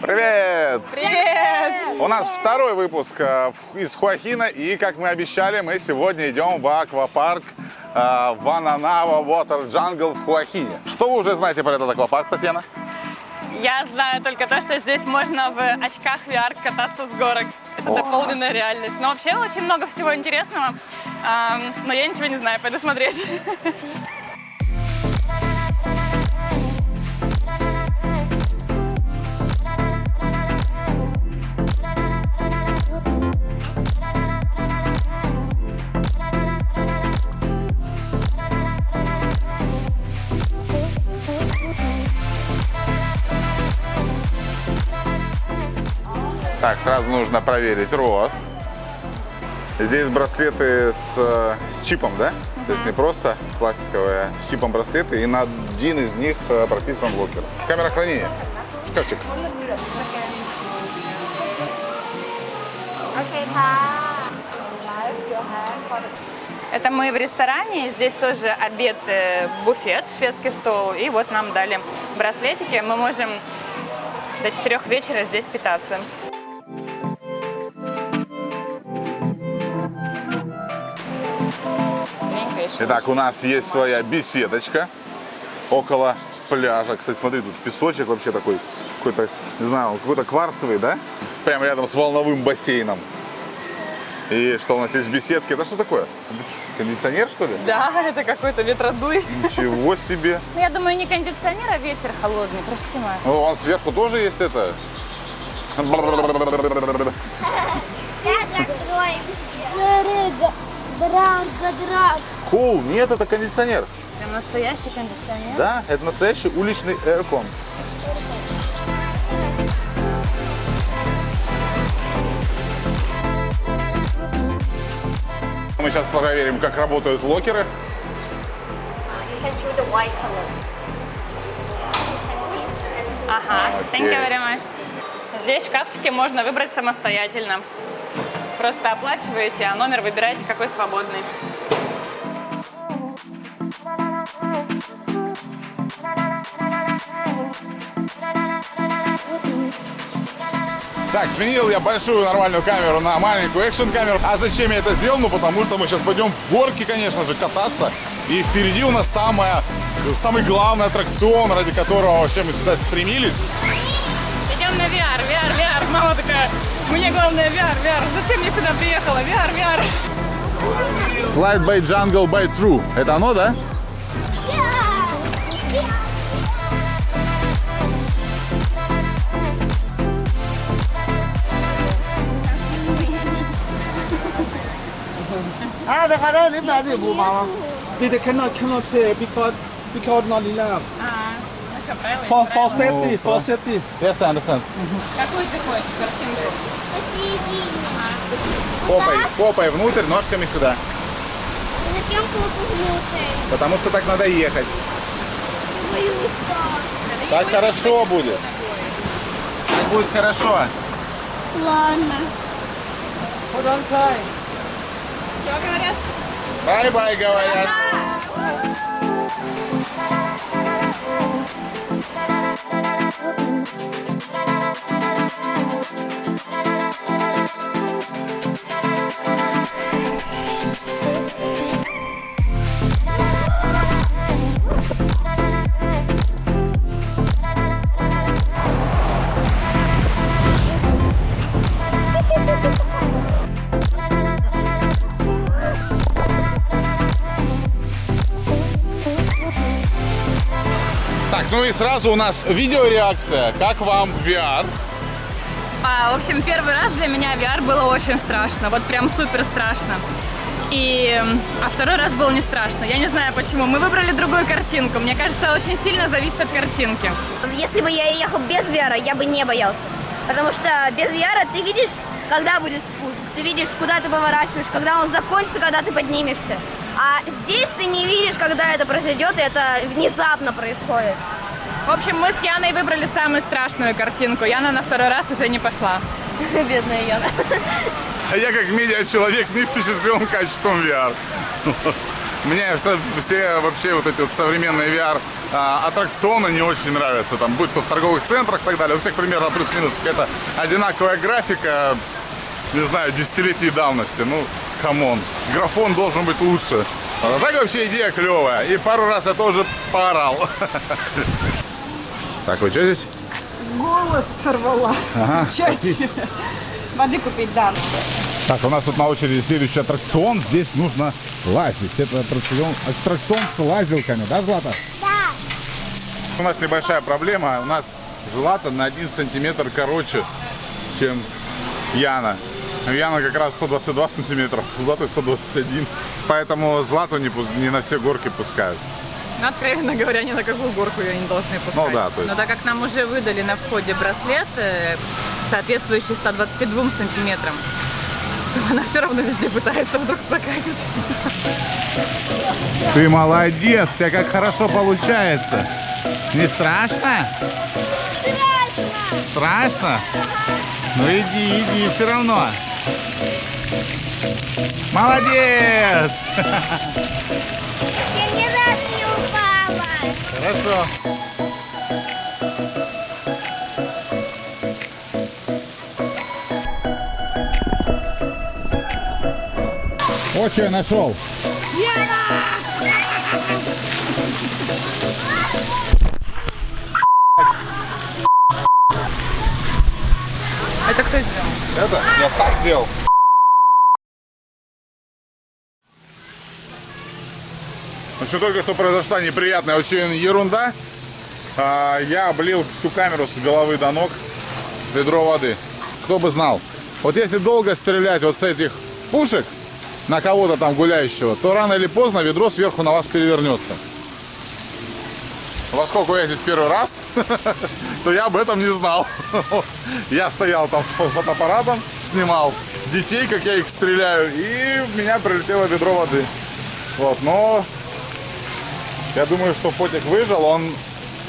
Привет! Привет! У нас второй выпуск э, из Хуахина, и, как мы обещали, мы сегодня идем в аквапарк э, Вананава Water Jungle в Хуахине. Что вы уже знаете про этот аквапарк, Татьяна? Я знаю только то, что здесь можно в очках VR кататься с горок. Это О. дополненная реальность. Но вообще очень много всего интересного. Но я ничего не знаю, пойду смотреть. Сразу нужно проверить рост. Здесь браслеты с, э, с чипом, да? Угу. То есть не просто пластиковые, а с чипом браслеты. И на один из них э, прописан блокер. Камера хранения. Шкафчик. Это мы в ресторане, здесь тоже обед, э, буфет, шведский стол, и вот нам дали браслетики. Мы можем до 4 вечера здесь питаться. Еще Итак, у нас есть своя беседочка около пляжа. Кстати, смотри, тут песочек вообще такой, какой-то, не знаю, какой-то кварцевый, да? Прямо рядом с волновым бассейном. И что у нас есть беседки? Это что такое? Кондиционер, что ли? Да, это какой-то ветродуй. Ничего себе. Ну, Я думаю, не кондиционер, а ветер холодный, прости, Ма. О, вон сверху тоже есть это. Драга, драга, драга. Кул, нет, это кондиционер. Прям настоящий кондиционер. Да, это настоящий уличный аэркон. Мы сейчас проверим, как работают локеры. Ага, thank you very much. Здесь шкафчики можно выбрать самостоятельно. Просто оплачиваете, а номер выбираете, какой свободный. Так, сменил я большую нормальную камеру на маленькую экшн-камеру. А зачем я это сделал? Ну, потому что мы сейчас пойдем в горки, конечно же, кататься. И впереди у нас самая, самый главный аттракцион, ради которого вообще мы сюда стремились. Идем на VR, VR, VR. Мама такая, мне главное VR, VR. Зачем я сюда приехала? VR, VR. Slide by Jungle by True. Это оно, да? Ah, they had only made it, mama. They cannot cannot play because because not enough. А, ну правила For for safety, for safety. Yes, I understand. Какую ты хочешь картинку? Попой, попой внутрь, ножками сюда. Зачем попу внутрь? Потому что так надо ехать. Ой, устал. Так хорошо будет. Так будет хорошо. Ладно. Hold on tight. Bye bye, go ahead. Ну и сразу у нас видеореакция. Как вам VR? А, в общем, первый раз для меня VR было очень страшно, вот прям супер страшно. И, а второй раз было не страшно. Я не знаю почему. Мы выбрали другую картинку. Мне кажется, очень сильно зависит от картинки. Если бы я ехал без VR, я бы не боялся. Потому что без VR ты видишь, когда будет спуск, ты видишь, куда ты поворачиваешь, когда он закончится, когда ты поднимешься. А здесь ты не видишь, когда это произойдет, и это внезапно происходит. В общем, мы с Яной выбрали самую страшную картинку. Яна на второй раз уже не пошла. Бедная Яна. А я как медиа-человек не впечатлен качеством VR. Мне все, все вообще вот эти вот современные VR а, аттракционы не очень нравятся. Там, будь то в торговых центрах и так далее. У всех примерно плюс-минус какая-то одинаковая графика, не знаю, десятилетней давности. Ну, come on. Графон должен быть лучше. А так вообще идея клевая. И пару раз я тоже поорал. Так, вы что здесь? Голос сорвала. Ага, Чать. Воды купить, да. Так, у нас тут на очереди следующий аттракцион. Здесь нужно лазить. Это аттракцион, аттракцион с лазилками, да, Злата? Да. У нас небольшая проблема. У нас Злата на 1 сантиметр короче, чем Яна. Яна как раз 122 сантиметра, Злата 121. Поэтому Злату не, не на все горки пускают. Ну, откровенно говоря, ни на какую горку ее не должны пускать. Ну да, то есть- Но так как нам уже выдали на входе браслет, э, соответствующий 122 сантиметрам, то она все равно везде пытается вдруг прокатить. Ты молодец, у тебя как хорошо получается. Не страшно? Страшно. Страшно? Ну иди, иди, все равно. Молодец! Не упала. Хорошо. Вот что я нашел. Это кто сделал? Это я сам сделал. Ну, Все только что произошла неприятная очень ерунда. А, Я облил всю камеру с головы до ног ведро воды. Кто бы знал. Вот если долго стрелять вот с этих пушек на кого-то там гуляющего, то рано или поздно ведро сверху на вас перевернется. Поскольку я здесь первый раз, то я об этом не знал. Я стоял там с фо- фотоаппаратом, снимал детей, как я их стреляю, и в меня прилетело ведро воды. Вот, но я думаю, что Фотик выжил, он...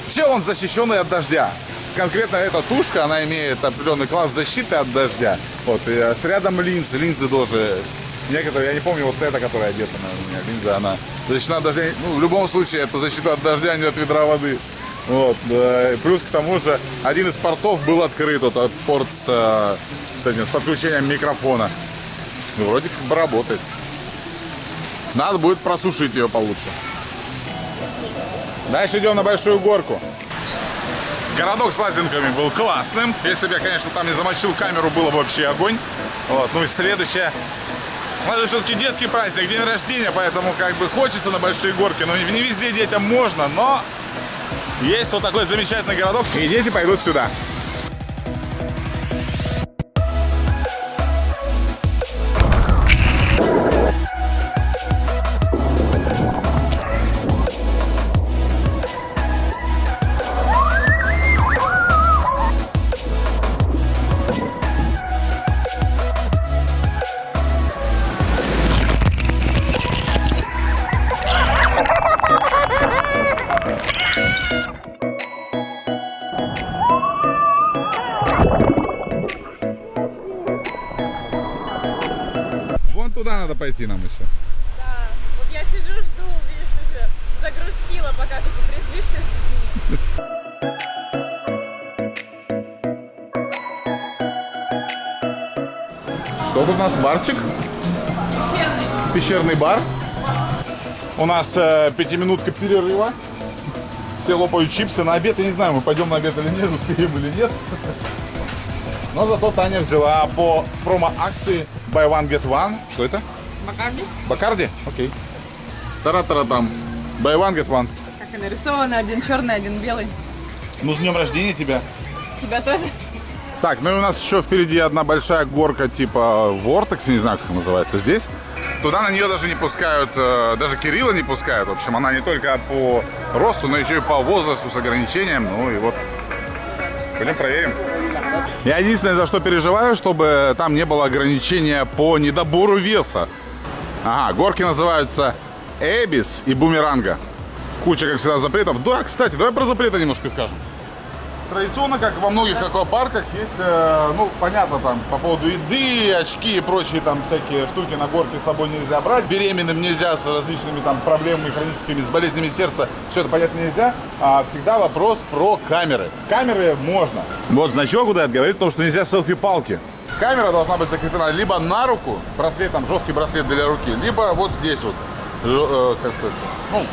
Вообще он защищенный от дождя. Конкретно эта тушка, она имеет определенный класс защиты от дождя. Вот, и э, с рядом линзы, линзы тоже. Некоторые, я не помню, вот эта, которая одета на меня, линза, она защищена от дождя. Ну, в любом случае, это защита от дождя, а не от ведра воды. Вот, да. Плюс к тому же, один из портов был открыт, вот порт с, э, с этим, с подключением микрофона. Ну, вроде как бы работает. Надо будет просушить ее получше. Дальше идем на большую горку. Городок с лазинками был классным. Если бы я, конечно, там не замочил камеру, было бы вообще огонь. Вот. Ну и следующее. У нас все-таки детский праздник, день рождения, поэтому как бы хочется на большие горки. Но не везде детям можно, но есть вот такой замечательный городок. И дети пойдут сюда. Загрустила, пока ты попрезвишься с детьми. Что тут у нас? Барчик? Пещерный бар. У нас э, пятиминутка перерыва. Все лопают чипсы на обед. Я не знаю, мы пойдем на обед или нет, успеем или нет. Но зато Таня взяла по промо-акции Buy One Get One. Что это? Бакарди? Бакарди? Окей. Тара-тара-там. Buy One Get One. Как и нарисовано, один черный, один белый. Ну, с днем рождения тебя. Тебя тоже? Так, ну и у нас еще впереди одна большая горка типа Vortex, не знаю, как называется здесь. Туда на нее даже не пускают, э, даже Кирилла не пускают. В общем, она не только по росту, но еще и по возрасту с ограничением. Ну и вот, пойдем проверим. Я единственное, за что переживаю, чтобы там не было ограничения по недобору веса. Ага, горки называются Эбис и Бумеранга. Куча, как всегда, запретов. Да, кстати, давай про запреты немножко скажем. Традиционно, как во многих аквапарках, есть, э, ну, понятно, там, по поводу еды, очки и прочие там всякие штуки на горке с собой нельзя брать. Беременным нельзя с различными там проблемами хроническими, с болезнями сердца. Все это, понятно, нельзя. А всегда вопрос про камеры. Камеры можно. Вот значок этот говорит о том, что нельзя селфи-палки. Камера должна быть закреплена либо на руку, браслет, там, жесткий браслет для руки, либо вот здесь вот. Э, как сказать, ну,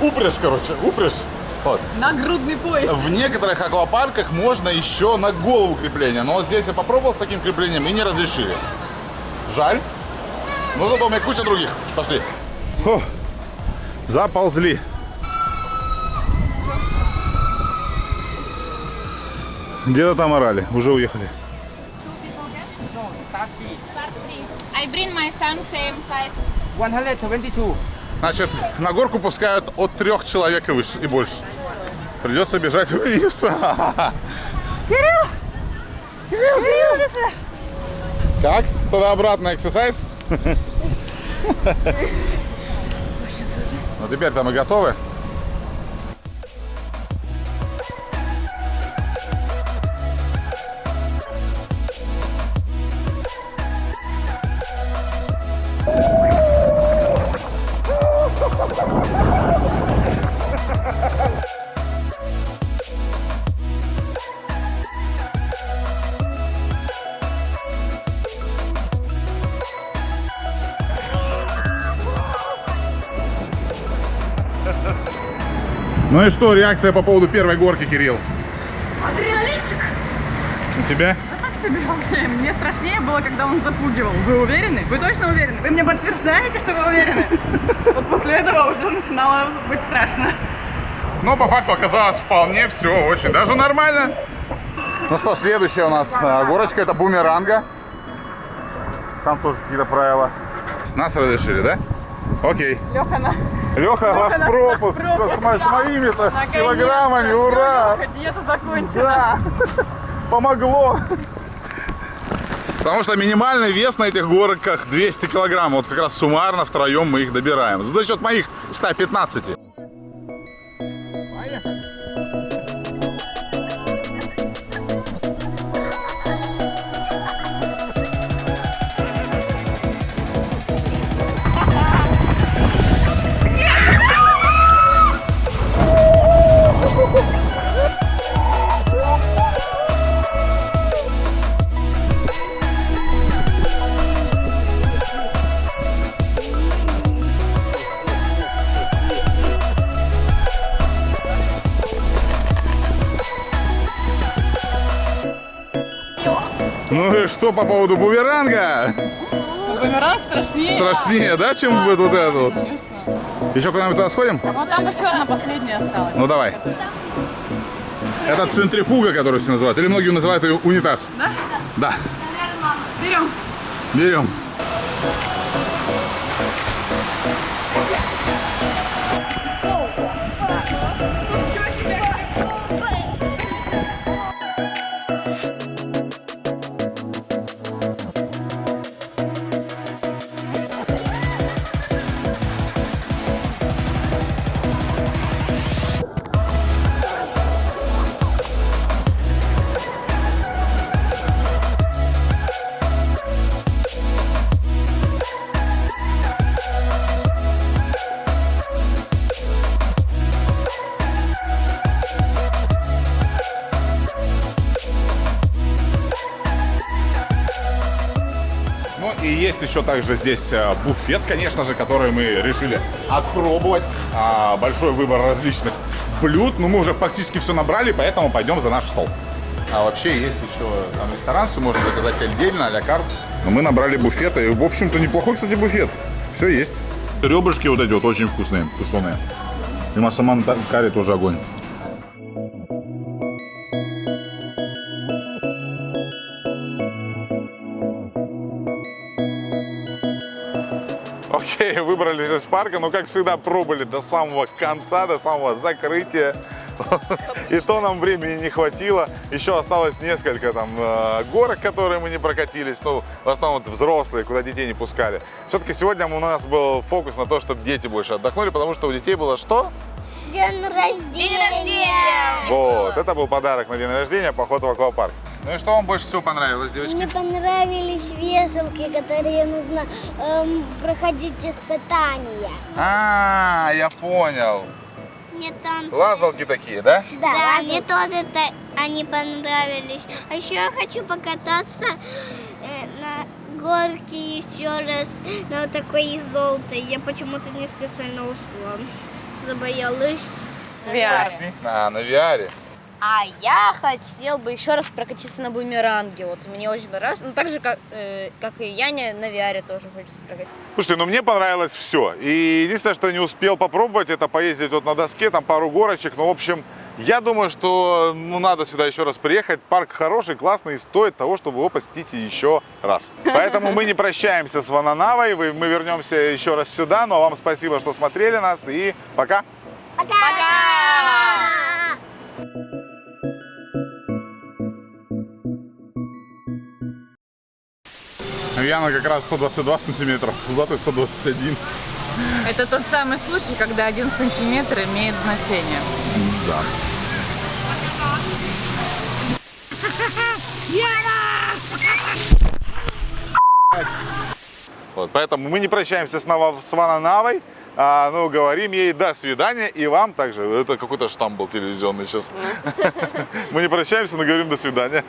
упряжь, короче, упряжь. Вот. Нагрудный пояс. В некоторых аквапарках можно еще на голову крепление. Но вот здесь я попробовал с таким креплением и не разрешили. Жаль. Но зато у меня куча других. Пошли. заползли. Где-то там орали. Уже уехали. I bring my son same size. 122. Значит, на горку пускают от трех человек и выше, и больше. Придется бежать вниз. Как? Туда-обратно эксерсайз? Ну теперь-то мы готовы. Ну и что, реакция по поводу первой горки, Кирилл? Адреналинчик. У тебя? Так себе вообще. Мне страшнее было, когда он запугивал. Вы уверены? Вы точно уверены? Вы мне подтверждаете, что вы уверены? Вот после этого уже начинало быть страшно. Но по факту оказалось вполне все очень даже нормально. Ну что, следующая у нас а, горочка, это бумеранга. Там тоже какие-то правила. Нас разрешили, да? Окей. Леха, на... Леха, ваш наш пропуск, пропуск, с, с моими-то килограммами, ура! Леха, диета закончилась. Да, помогло. Потому что минимальный вес на этих горках 200 килограмм. Вот как раз суммарно втроем мы их добираем. За счет моих 115. Ну и что по поводу бумеранга? Бумеранг страшнее. Страшнее, да, чем вот, вот это вот? Конечно. Еще куда-нибудь туда сходим? Вот там еще одна последняя осталась. Ну давай. Это центрифуга, которую все называют. Или многие называют ее унитаз. Да? Да. Берем. Берем. И есть еще также здесь э, буфет, конечно же, который мы решили отпробовать. А, Большой выбор различных блюд. Ну мы уже практически все набрали, поэтому пойдем за наш стол. А вообще есть еще там ресторан, все можно заказать отдельно, а-ля карт. Но мы набрали буфет, и в общем-то неплохой, кстати, буфет. Все есть. Ребрышки вот эти вот очень вкусные, тушеные. И массаман карри тоже огонь. Окей, выбрались из парка, но, как всегда, пробовали до самого конца, до самого закрытия. И то нам времени не хватило. Еще осталось несколько там э, горок, которые мы не прокатились. Ну, в основном взрослые, куда детей не пускали. Все-таки сегодня у нас был фокус на то, чтобы дети больше отдохнули, потому что у детей было что? День рождения. Вот, это был подарок на день рождения, поход в аквапарк. Ну и что вам больше всего понравилось, девочки? Мне понравились веселки, которые нужно эм, проходить испытания. А, я понял. Мне танцы. Лазалки такие, да? Да, мне тоже та- они понравились. А еще я хочу покататься э, на горке еще раз на вот такой золотой. Я почему-то не специально ушла. Забоялась. Поясни. А, на VR. А я хотел бы еще раз прокатиться на бумеранге. Вот мне очень понравилось. Ну, так же, как, э, как и Яне, на VR тоже хочется прокатиться. Слушайте, ну мне понравилось все. И единственное, что я не успел попробовать, это поездить вот на доске, там пару горочек. Ну, в общем, я думаю, что ну, надо сюда еще раз приехать. Парк хороший, классный и стоит того, чтобы его посетить еще раз. Поэтому мы не прощаемся с Вананавой. Мы вернемся еще раз сюда. Но вам спасибо, что смотрели нас. И пока. Яна как раз 122 сантиметра, Златой 121. Это тот самый случай, когда один сантиметр имеет значение. Да. Вот, поэтому мы не прощаемся снова с Вананавой, а, ну, говорим ей до свидания и вам также. Это какой-то штамп был телевизионный сейчас. Мы не прощаемся, но говорим до свидания.